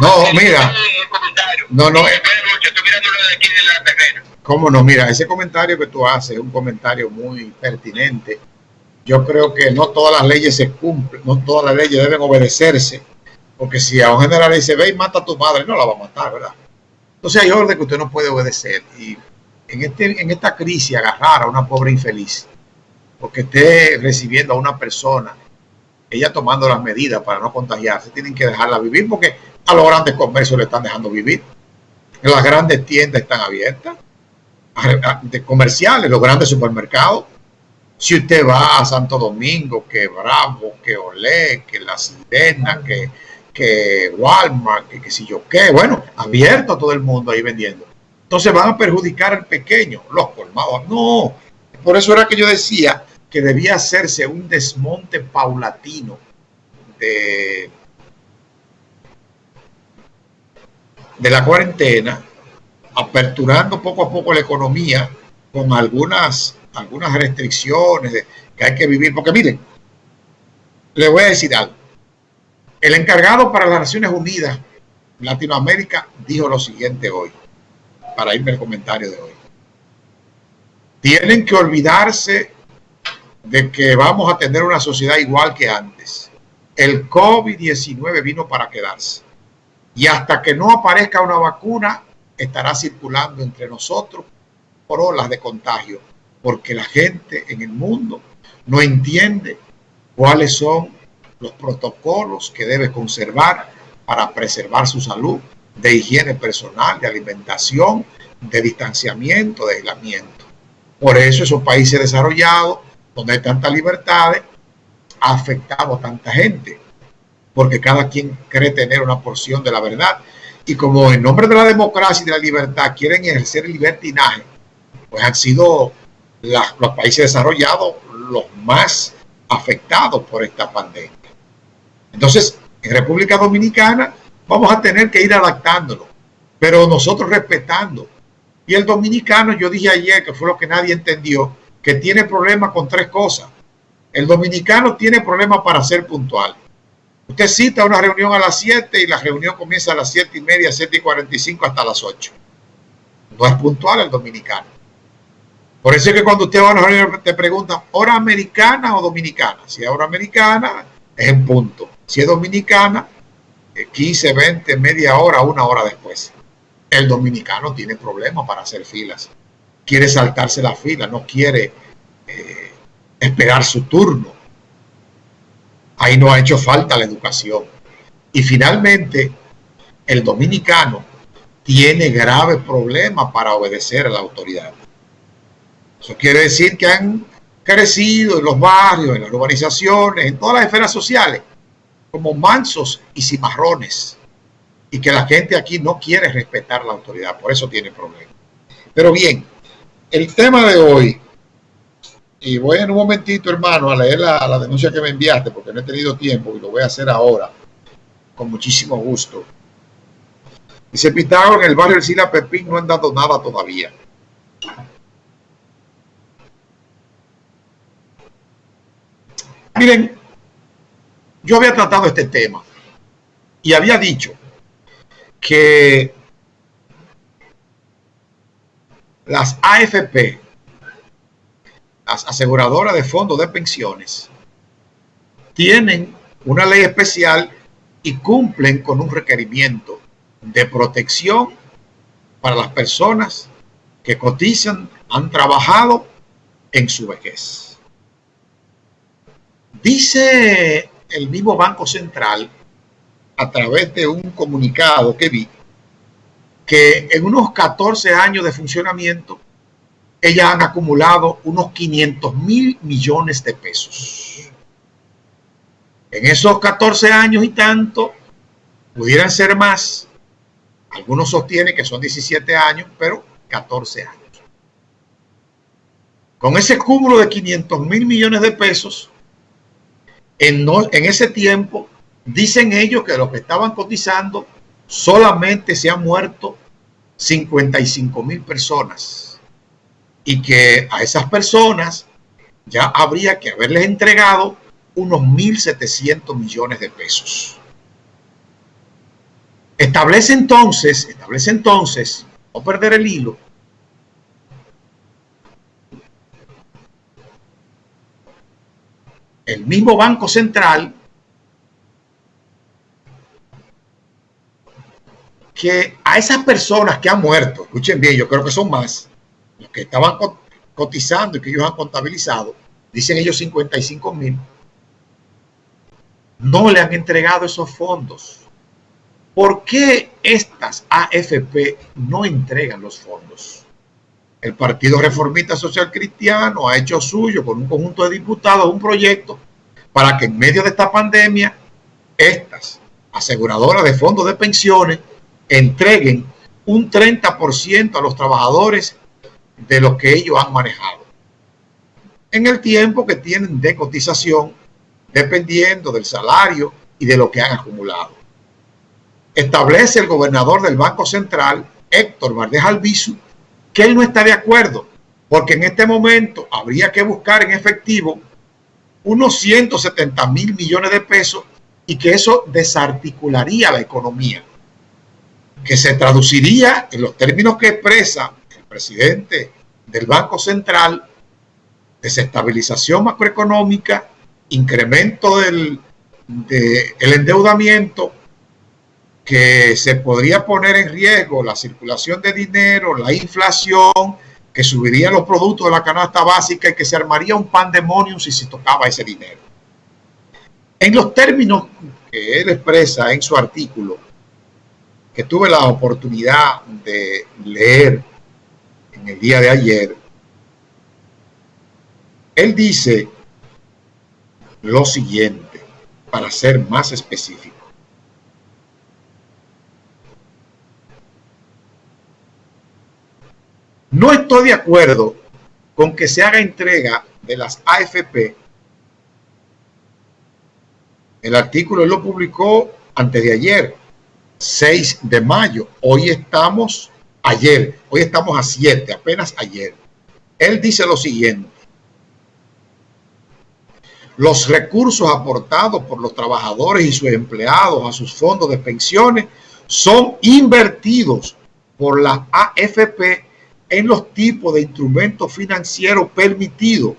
No, mira. No, no. ¿Cómo no? Mira, ese comentario que tú haces es un comentario muy pertinente. Yo creo que no todas las leyes se cumplen, no todas las leyes deben obedecerse, porque si a un general le dice, ve y mata a tu madre, no la va a matar, ¿verdad? Entonces hay orden que usted no puede obedecer. Y en, este, en esta crisis agarrar a una pobre infeliz, porque esté recibiendo a una persona, ella tomando las medidas para no contagiarse, tienen que dejarla vivir, porque a los grandes comercios le están dejando vivir. Las grandes tiendas están abiertas de comerciales, los grandes supermercados. Si usted va a Santo Domingo, que Bravo, que Olé, que La Sirena, que, que Walmart, que, que si yo qué, bueno, abierto a todo el mundo ahí vendiendo. Entonces van a perjudicar al pequeño, los colmados. No, por eso era que yo decía que debía hacerse un desmonte paulatino de, la cuarentena aperturando poco a poco la economía con algunas, algunas restricciones que hay que vivir. Porque miren, le voy a decir algo. El encargado para las Naciones Unidas Latinoamérica dijo lo siguiente hoy, para irme al comentario de hoy. Tienen que olvidarse de que vamos a tener una sociedad igual que antes. El COVID-19 vino para quedarse. Y hasta que no aparezca una vacuna, estará circulando entre nosotros por olas de contagio, porque la gente en el mundo no entiende cuáles son los protocolos que debe conservar para preservar su salud, de higiene personal, de alimentación, de distanciamiento, de aislamiento. Por eso esos países desarrollados, donde hay tantas libertades, ha afectado tanta gente, porque cada quien cree tener una porción de la verdad y como en nombre de la democracia y de la libertad quieren ejercer el libertinaje, pues han sido los países desarrollados los más afectados por esta pandemia. Entonces, en República Dominicana vamos a tener que ir adaptándonos, pero nosotros respetando. Y el dominicano, yo dije ayer, que fue lo que nadie entendió, que tiene problemas con tres cosas. El dominicano tiene problemas para ser puntual. Usted cita una reunión a las 7 y la reunión comienza a las 7 y media, 7 y 45 hasta las 8. No es puntual el dominicano. Por eso es que cuando usted va a una reunión te preguntan, ¿hora americana o dominicana? Si es hora americana, es en punto. Si es dominicana, 15, 20, media hora, una hora después. El dominicano tiene problemas para hacer filas. Quiere saltarse la fila, no quiere eh, esperar su turno ahí no ha hecho falta la educación. Y finalmente, el dominicano tiene graves problemas para obedecer a la autoridad. Eso quiere decir que han crecido en los barrios, en las urbanizaciones, en todas las esferas sociales, como mansos y cimarrones. Y que la gente aquí no quiere respetar la autoridad, por eso tiene problemas. Pero bien, el tema de hoy y voy en un momentito, hermano, a leer la, denuncia que me enviaste, porque no he tenido tiempo y lo voy a hacer ahora, con muchísimo gusto. Dice Pitágoras, en el barrio del Sila Pepín no han dado nada todavía. Miren, yo había tratado este tema y había dicho que las AFP las aseguradoras de fondos de pensiones tienen una ley especial y cumplen con un requerimiento de protección para las personas que cotizan, han trabajado en su vejez. Dice el mismo Banco Central, a través de un comunicado que vi, que en unos 14 años de funcionamiento ellas han acumulado unos 500 mil millones de pesos. En esos 14 años y tanto, pudieran ser más. Algunos sostienen que son 17 años, pero 14 años. Con ese cúmulo de 500 mil millones de pesos, en, en ese tiempo, dicen ellos que los que estaban cotizando solamente se han muerto 55 mil personas y que a esas personas ya habría que haberles entregado unos 1.700 millones de pesos. Establece entonces, establece entonces, no perder el hilo, el mismo Banco Central que a esas personas que han muerto, escuchen bien, yo creo que son más, los que estaban cotizando y que ellos han contabilizado, dicen ellos 55 mil, no le han entregado esos fondos. ¿Por qué estas AFP no entregan los fondos? El Partido Reformista Social Cristiano ha hecho suyo con un conjunto de diputados un proyecto para que en medio de esta pandemia estas aseguradoras de fondos de pensiones entreguen un 30% a los trabajadores de lo que ellos han manejado. En el tiempo que tienen de cotización, dependiendo del salario y de lo que han acumulado. Establece el gobernador del Banco Central, Héctor Valdés Albizu, que él no está de acuerdo, porque en este momento habría que buscar en efectivo unos 170 mil millones de pesos y que eso desarticularía la economía, que se traduciría en los términos que expresa el presidente del Banco Central, desestabilización macroeconómica, incremento del el endeudamiento, que se podría poner en riesgo la circulación de dinero, la inflación, que subiría los productos de la canasta básica y que se armaría un pandemonium si se tocaba ese dinero. En los términos que él expresa en su artículo, tuve la oportunidad de leer en el día de ayer, él dice lo siguiente, para ser más específico. No estoy de acuerdo con que se haga entrega de las AFP. El artículo lo publicó antes de ayer, 6 de mayo. Hoy estamos ayer, hoy estamos a 7, apenas ayer. Él dice lo siguiente. Los recursos aportados por los trabajadores y sus empleados a sus fondos de pensiones son invertidos por la AFP en los tipos de instrumentos financieros permitidos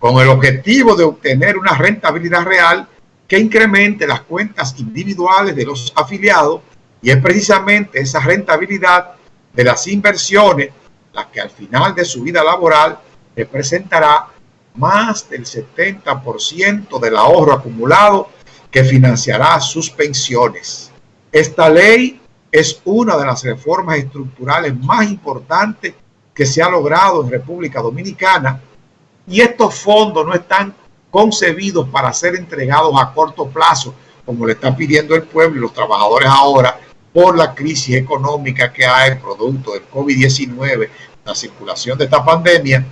con el objetivo de obtener una rentabilidad real que incremente las cuentas individuales de los afiliados y es precisamente esa rentabilidad de las inversiones la que al final de su vida laboral representará más del 70% del ahorro acumulado que financiará sus pensiones. Esta ley es una de las reformas estructurales más importantes que se ha logrado en República Dominicana y estos fondos no están concebidos para ser entregados a corto plazo, como le está pidiendo el pueblo y los trabajadores ahora por la crisis económica que hay producto del COVID-19, la circulación de esta pandemia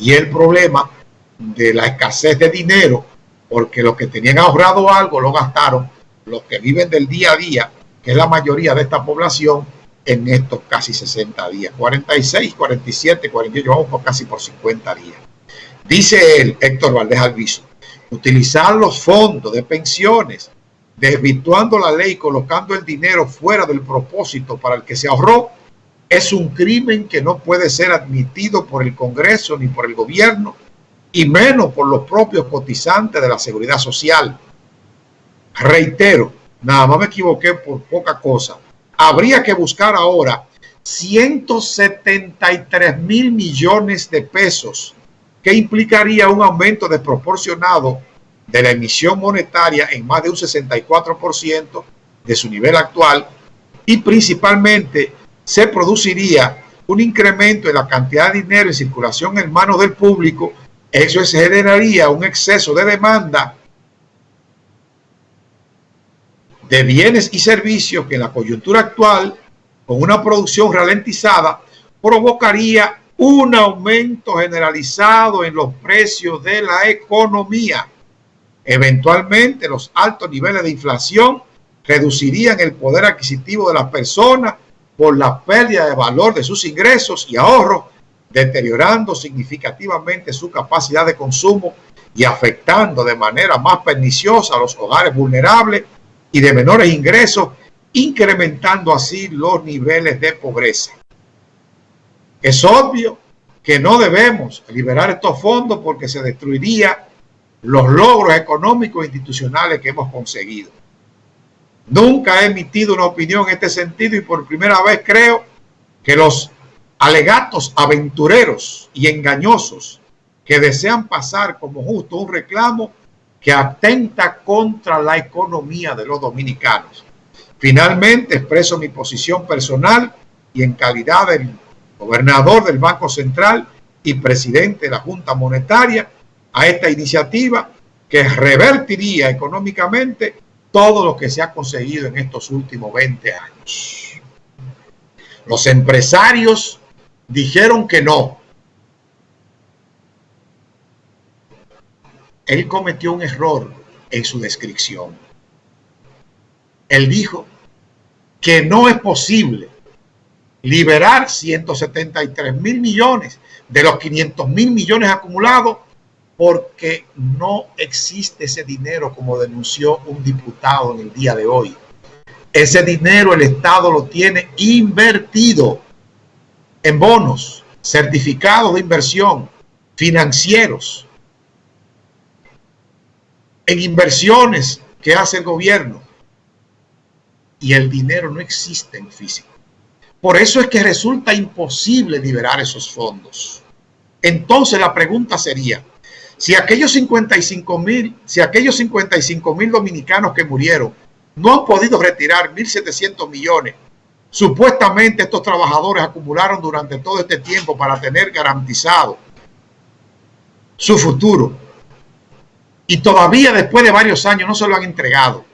y el problema de la escasez de dinero, porque los que tenían ahorrado algo lo gastaron, los que viven del día a día que es la mayoría de esta población en estos casi 60 días. 46, 47, 48, vamos por casi por 50 días. Dice él, Héctor Valdés Alviso, utilizar los fondos de pensiones, desvirtuando la ley, colocando el dinero fuera del propósito para el que se ahorró, es un crimen que no puede ser admitido por el Congreso ni por el gobierno, y menos por los propios cotizantes de la seguridad social. Reitero, nada más me equivoqué por poca cosa. Habría que buscar ahora 173 mil millones de pesos, que implicaría un aumento desproporcionado de la emisión monetaria en más de un 64% de su nivel actual y principalmente se produciría un incremento en la cantidad de dinero en circulación en manos del público. Eso generaría un exceso de demanda de bienes y servicios que en la coyuntura actual, con una producción ralentizada, provocaría un aumento generalizado en los precios de la economía. Eventualmente, los altos niveles de inflación reducirían el poder adquisitivo de las personas por la pérdida de valor de sus ingresos y ahorros, deteriorando significativamente su capacidad de consumo y afectando de manera más perniciosa a los hogares vulnerables y de menores ingresos incrementando así los niveles de pobreza. Es obvio que no debemos liberar estos fondos porque se destruiría los logros económicos e institucionales que hemos conseguido. Nunca he emitido una opinión en este sentido y por primera vez creo que los alegatos aventureros y engañosos que desean pasar como justo un reclamo que atenta contra la economía de los dominicanos. Finalmente expreso mi posición personal y en calidad del gobernador del Banco Central y presidente de la Junta Monetaria a esta iniciativa que revertiría económicamente todo lo que se ha conseguido en estos últimos 20 años. Los empresarios dijeron que no. Él cometió un error en su descripción. Él dijo que no es posible liberar 173 mil millones de los 500 mil millones acumulados porque no existe ese dinero como denunció un diputado en el día de hoy. Ese dinero el Estado lo tiene invertido en bonos, certificados de inversión, financieros, en inversiones que hace el gobierno. Y el dinero no existe en físico. Por eso es que resulta imposible liberar esos fondos. Entonces la pregunta sería, si aquellos 55 mil, si aquellos 55 mil dominicanos que murieron no han podido retirar 1.700 millones, supuestamente estos trabajadores acumularon durante todo este tiempo para tener garantizado su futuro. Y todavía después de varios años no se lo han entregado.